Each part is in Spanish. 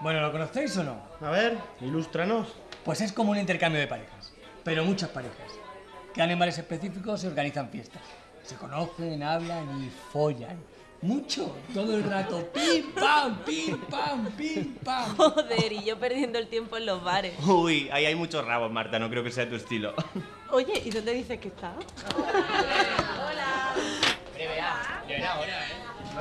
Bueno, ¿lo conocéis o no? A ver, ilústranos. Pues es como un intercambio de parejas, pero muchas parejas. Quedan en bares específicos y organizan fiestas. Se conocen, hablan y follan. Mucho, todo el rato. Pim, pam, pim, pam, pim, pam. Joder, y yo perdiendo el tiempo en los bares. Uy, ahí hay muchos rabos, Marta, no creo que sea tu estilo. Oye, ¿y dónde dices que está?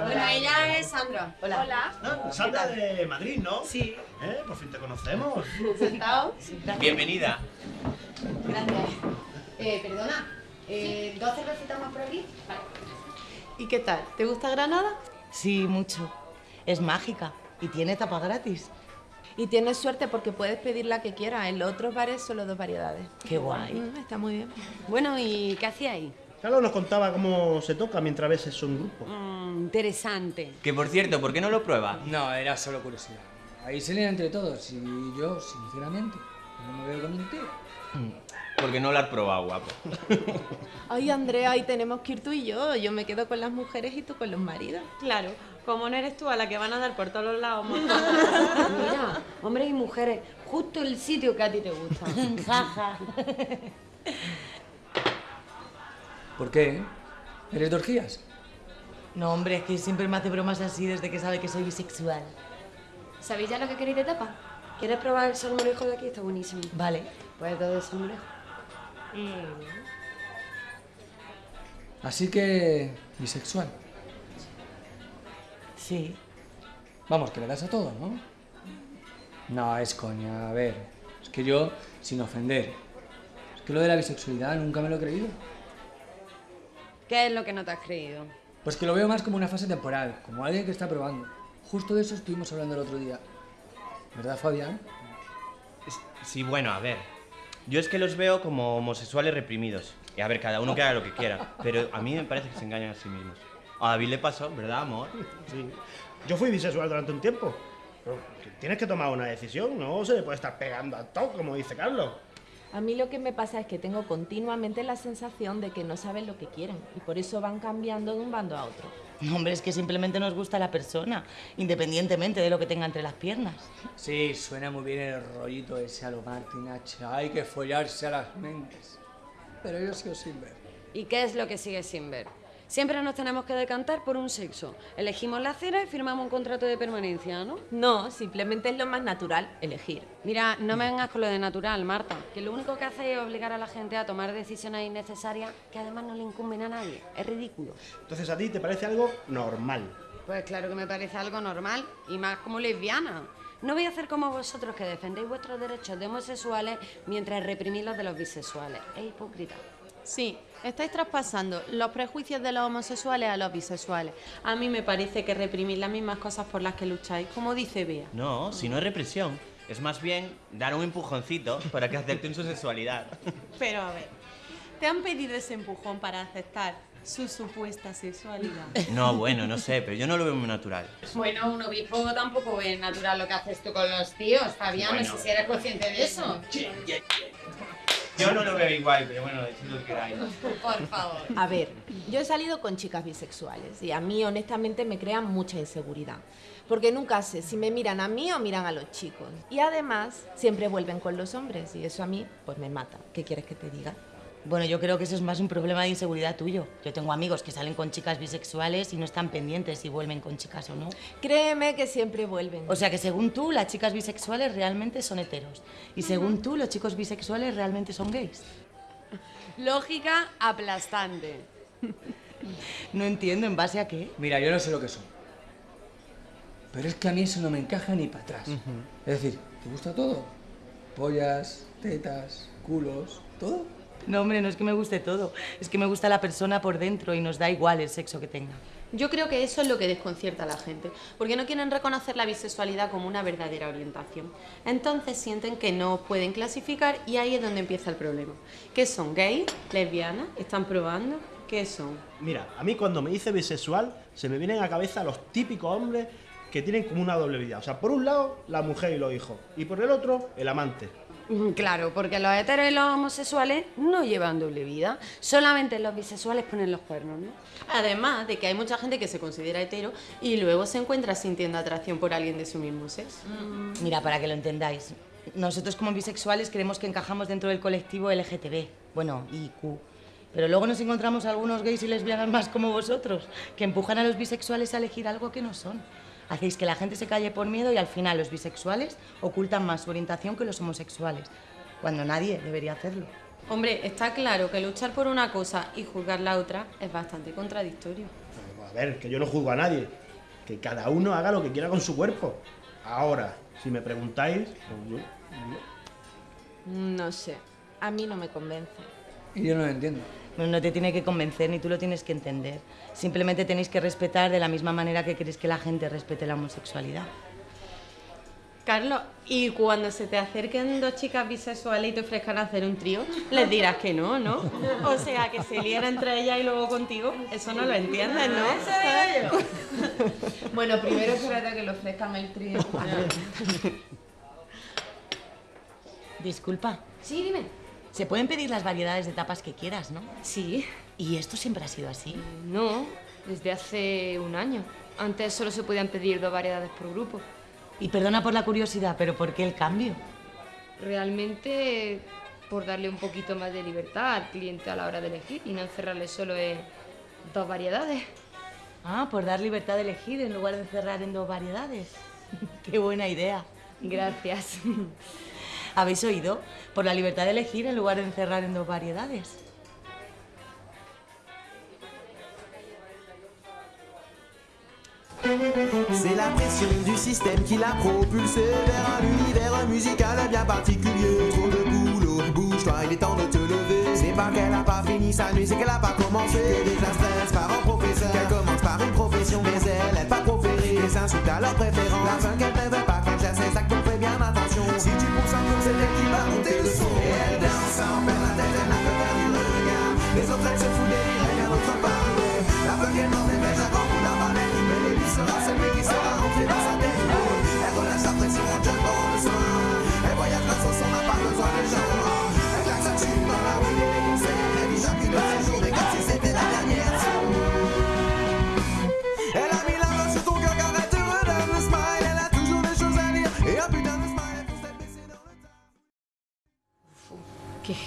Bueno, ella es Sandra. Hola. No, Sandra de Madrid, ¿no? Sí. ¿Eh? Por fin te conocemos. ¿Sentado? Bienvenida. Gracias. Eh, perdona, eh, ¿dos cervecitas más por aquí? Vale. ¿Y qué tal? ¿Te gusta Granada? Sí, mucho. Es mágica y tiene tapa gratis. Y tienes suerte porque puedes pedir la que quieras. En los otros bares solo dos variedades. Qué guay. Mm, está muy bien. Bueno, ¿y qué hacía ahí? Carlos nos contaba cómo se toca mientras ves eso en grupo. Mm, interesante. Que por cierto, ¿por qué no lo prueba? No, era solo curiosidad. Ahí se leen entre todos y yo, sinceramente, no me veo con entero. Porque no lo has probado, guapo. Ay, Andrea, ahí tenemos que ir tú y yo. Yo me quedo con las mujeres y tú con los maridos. Claro, como no eres tú a la que van a dar por todos los lados, Mira, hombres y mujeres, justo el sitio que a ti te gusta. Jaja. ¿Por qué? ¿Eres de orgías? No, hombre, es que siempre me hace bromas así desde que sabe que soy bisexual. ¿Sabéis ya lo que queréis de tapa? ¿Quieres probar el salmorejo de aquí? Está buenísimo. Vale. Pues todo el salmorejo. Así que... bisexual. Sí. Vamos, que le das a todo, ¿no? No, es coña, a ver. Es que yo, sin ofender, es que lo de la bisexualidad nunca me lo he creído. ¿Qué es lo que no te has creído? Pues que lo veo más como una fase temporal, como alguien que está probando. Justo de eso estuvimos hablando el otro día. ¿Verdad, Fabián? Sí, bueno, a ver. Yo es que los veo como homosexuales reprimidos. Y a ver, cada uno que haga lo que quiera. Pero a mí me parece que se engañan a sí mismos. A David le pasó, ¿verdad, amor? Sí. Yo fui bisexual durante un tiempo. Pero tienes que tomar una decisión, no se le puede estar pegando a todo, como dice Carlos. A mí lo que me pasa es que tengo continuamente la sensación de que no saben lo que quieren y por eso van cambiando de un bando a otro. No, hombre, es que simplemente nos gusta la persona, independientemente de lo que tenga entre las piernas. Sí, suena muy bien el rollito ese a lo Martin H. Hay que follarse a las mentes. Pero yo sigo sin ver. ¿Y qué es lo que sigues sin ver? Siempre nos tenemos que decantar por un sexo. Elegimos la cera y firmamos un contrato de permanencia, ¿no? No, simplemente es lo más natural, elegir. Mira, no me vengas con lo de natural, Marta, que lo único que hace es obligar a la gente a tomar decisiones innecesarias que además no le incumben a nadie. Es ridículo. Entonces a ti te parece algo normal. Pues claro que me parece algo normal y más como lesbiana. No voy a hacer como vosotros que defendéis vuestros derechos de homosexuales mientras reprimís los de los bisexuales. Es hipócrita. Sí, estáis traspasando los prejuicios de los homosexuales a los bisexuales. A mí me parece que reprimir las mismas cosas por las que lucháis, como dice Bea. No, si no es represión. Es más bien dar un empujoncito para que acepten su sexualidad. Pero a ver, ¿te han pedido ese empujón para aceptar su supuesta sexualidad? No, bueno, no sé, pero yo no lo veo muy natural. Bueno, un obispo tampoco es natural lo que haces tú con los tíos, Fabián. Bueno. No sé si eres consciente de eso. Yo no lo veo igual, pero bueno, decid lo que queráis. Por favor. A ver, yo he salido con chicas bisexuales y a mí honestamente me crean mucha inseguridad. Porque nunca sé si me miran a mí o miran a los chicos. Y además siempre vuelven con los hombres y eso a mí pues me mata. ¿Qué quieres que te diga? Bueno, yo creo que eso es más un problema de inseguridad tuyo. Yo tengo amigos que salen con chicas bisexuales y no están pendientes si vuelven con chicas o no. Créeme que siempre vuelven. O sea que según tú, las chicas bisexuales realmente son heteros. Y según tú, los chicos bisexuales realmente son gays. Lógica aplastante. No entiendo, ¿en base a qué? Mira, yo no sé lo que son. Pero es que a mí eso no me encaja ni para atrás. Es decir, ¿te gusta todo? Pollas, tetas, culos, todo. No, hombre, no es que me guste todo. Es que me gusta la persona por dentro y nos da igual el sexo que tenga. Yo creo que eso es lo que desconcierta a la gente, porque no quieren reconocer la bisexualidad como una verdadera orientación. Entonces sienten que no pueden clasificar y ahí es donde empieza el problema. ¿Qué son? ¿Gays? ¿Lesbianas? ¿Están probando? ¿Qué son? Mira, a mí cuando me dice bisexual se me vienen a la cabeza los típicos hombres que tienen como una doble vida. O sea, por un lado la mujer y los hijos y por el otro el amante. Mm, Claro, porque los heteros y los homosexuales no llevan doble vida. Solamente los bisexuales ponen los cuernos, ¿no? Además de que hay mucha gente que se considera hetero y luego se encuentra sintiendo atracción por alguien de su mismo sexo. Mira, para que lo entendáis, nosotros como bisexuales creemos que encajamos dentro del colectivo LGTB, bueno, IQ. Pero luego nos encontramos algunos gays y lesbianas más como vosotros, que empujan a los bisexuales a elegir algo que no son. Hacéis que la gente se calle por miedo y al final los bisexuales ocultan más su orientación que los homosexuales, cuando nadie debería hacerlo. Hombre, está claro que luchar por una cosa y juzgar la otra es bastante contradictorio. A ver, que yo no juzgo a nadie. Que cada uno haga lo que quiera con su cuerpo. Ahora, si me preguntáis, pues yo- yo- No sé, a mí no me convence. Y yo no lo entiendo. No, te tiene que convencer ni tú lo tienes que entender. Simplemente tenéis que respetar de la misma manera que queréis que la gente respete la homosexualidad. Carlos, y cuando se te acerquen dos chicas bisexuales y te ofrezcan hacer un trío, les dirás que no, ¿no? O sea, que se liera entre ellas y luego contigo, eso no lo entiendes, ¿no? Bueno, primero espérate que le ofrezcan el trío. Disculpa, Sí, dime. Se pueden pedir las variedades de tapas que quieras, ¿no? Sí. ¿Y esto siempre ha sido así? No, desde hace un año. Antes solo se podían pedir dos variedades por grupo. Y perdona por la curiosidad, pero ¿por qué el cambio? Realmente por darle un poquito más de libertad al cliente a la hora de elegir y no encerrarle solo en dos variedades. Ah, por dar libertad de elegir en lugar de cerrar en dos variedades. qué buena idea. Gracias. ¿Habéis oído? Por la libertad de elegir en lugar de encerrar en dos variedades. C'est la pression du système qui l'a propulsé vers un univers musical bien particulier. Trop de boulot, bouge-toi, il est temps de te lever. C'est pas qu'elle a pas fini sa nuit, c'est qu'elle a pas commencé. Que des stress par un professeur, qu'elle commence par une profession, mais elle est pas proférée. Les insultes à leur préférence, la fin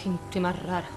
gente más rara.